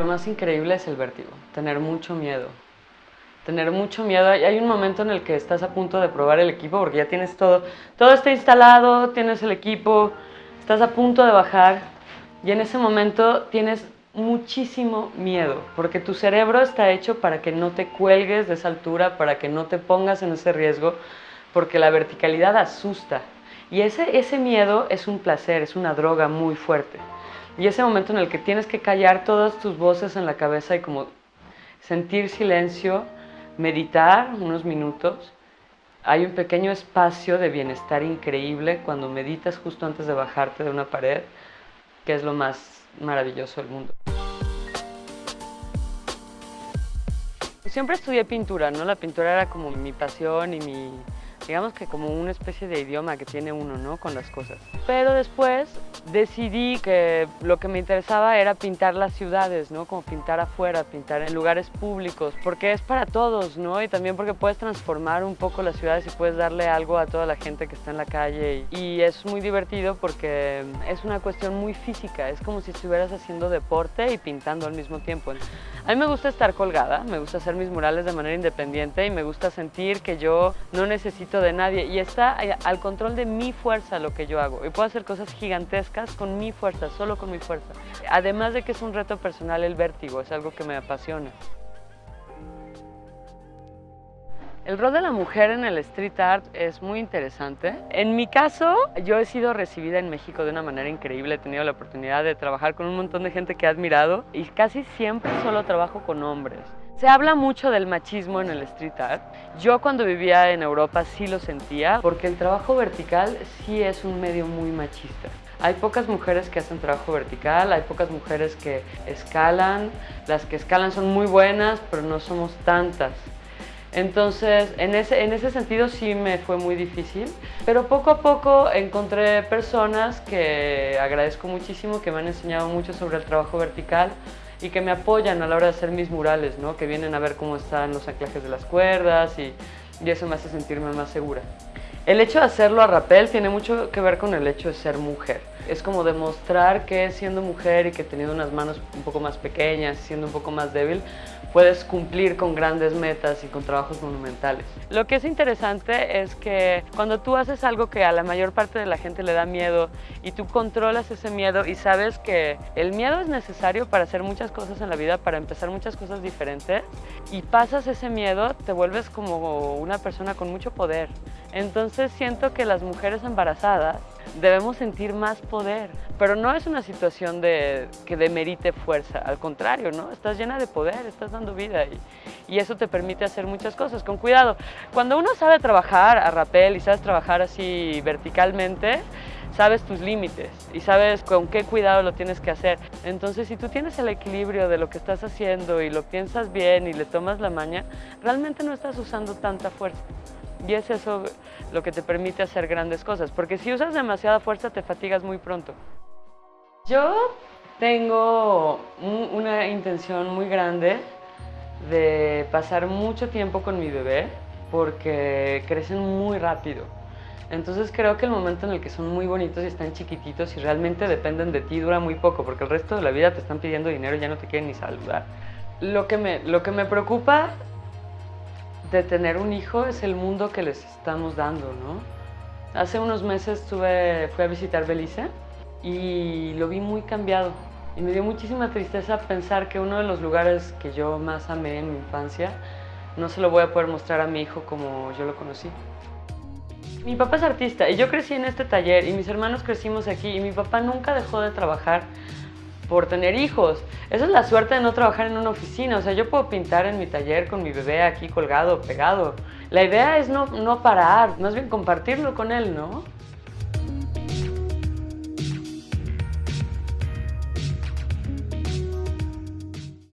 Lo más increíble es el vértigo, tener mucho miedo. Tener mucho miedo. Hay un momento en el que estás a punto de probar el equipo porque ya tienes todo. Todo está instalado, tienes el equipo, estás a punto de bajar y en ese momento tienes muchísimo miedo porque tu cerebro está hecho para que no te cuelgues de esa altura, para que no te pongas en ese riesgo, porque la verticalidad asusta. Y ese, ese miedo es un placer, es una droga muy fuerte. Y ese momento en el que tienes que callar todas tus voces en la cabeza y como sentir silencio, meditar unos minutos, hay un pequeño espacio de bienestar increíble cuando meditas justo antes de bajarte de una pared, que es lo más maravilloso del mundo. Siempre estudié pintura, ¿no? La pintura era como mi pasión y mi, digamos que como una especie de idioma que tiene uno, ¿no? Con las cosas. Pero después decidí que lo que me interesaba era pintar las ciudades, ¿no? Como pintar afuera, pintar en lugares públicos, porque es para todos, ¿no? Y también porque puedes transformar un poco las ciudades y puedes darle algo a toda la gente que está en la calle. Y es muy divertido porque es una cuestión muy física, es como si estuvieras haciendo deporte y pintando al mismo tiempo. A mí me gusta estar colgada, me gusta hacer mis murales de manera independiente y me gusta sentir que yo no necesito de nadie y está al control de mi fuerza lo que yo hago. Y puedo hacer cosas gigantescas con mi fuerza, solo con mi fuerza. Además de que es un reto personal el vértigo, es algo que me apasiona. El rol de la mujer en el street art es muy interesante. En mi caso, yo he sido recibida en México de una manera increíble. He tenido la oportunidad de trabajar con un montón de gente que he admirado y casi siempre solo trabajo con hombres. Se habla mucho del machismo en el street art. Yo cuando vivía en Europa sí lo sentía porque el trabajo vertical sí es un medio muy machista. Hay pocas mujeres que hacen trabajo vertical, hay pocas mujeres que escalan. Las que escalan son muy buenas, pero no somos tantas. Entonces, en ese, en ese sentido sí me fue muy difícil, pero poco a poco encontré personas que agradezco muchísimo, que me han enseñado mucho sobre el trabajo vertical y que me apoyan a la hora de hacer mis murales, ¿no? que vienen a ver cómo están los anclajes de las cuerdas y, y eso me hace sentirme más segura. El hecho de hacerlo a rapel tiene mucho que ver con el hecho de ser mujer. Es como demostrar que siendo mujer y que teniendo unas manos un poco más pequeñas, siendo un poco más débil, puedes cumplir con grandes metas y con trabajos monumentales. Lo que es interesante es que cuando tú haces algo que a la mayor parte de la gente le da miedo y tú controlas ese miedo y sabes que el miedo es necesario para hacer muchas cosas en la vida, para empezar muchas cosas diferentes y pasas ese miedo, te vuelves como una persona con mucho poder. Entonces siento que las mujeres embarazadas debemos sentir más poder, pero no es una situación de, que demerite fuerza, al contrario, ¿no? Estás llena de poder, estás dando vida y, y, eso te permite hacer muchas cosas, con cuidado. Cuando uno sabe trabajar a rapel y sabes trabajar así verticalmente, sabes tus límites y sabes con qué cuidado lo tienes que hacer. Entonces, si tú tienes el equilibrio de lo que estás haciendo y lo piensas bien y le tomas la maña, realmente no estás usando tanta fuerza. Y es eso lo que te permite hacer grandes cosas, porque si usas demasiada fuerza te fatigas muy pronto. Yo tengo una intención muy grande de pasar mucho tiempo con mi bebé porque crecen muy rápido. Entonces creo que el momento en el que son muy bonitos y están chiquititos y realmente dependen de ti dura muy poco porque el resto de la vida te están pidiendo dinero y ya no te quieren ni saludar. Lo que me, lo que me preocupa de tener un hijo es el mundo que les estamos dando, ¿no? Hace unos meses tuve, fui a visitar Belice y lo vi muy cambiado. Y me dio muchísima tristeza pensar que uno de los lugares que yo más amé en mi infancia no se lo voy a poder mostrar a mi hijo como yo lo conocí. Mi papá es artista y yo crecí en este taller y mis hermanos crecimos aquí y mi papá nunca dejó de trabajar por tener hijos. Esa es la suerte de no trabajar en una oficina. O sea, yo puedo pintar en mi taller con mi bebé aquí colgado, pegado. La idea es no, no parar, más bien compartirlo con él, ¿no?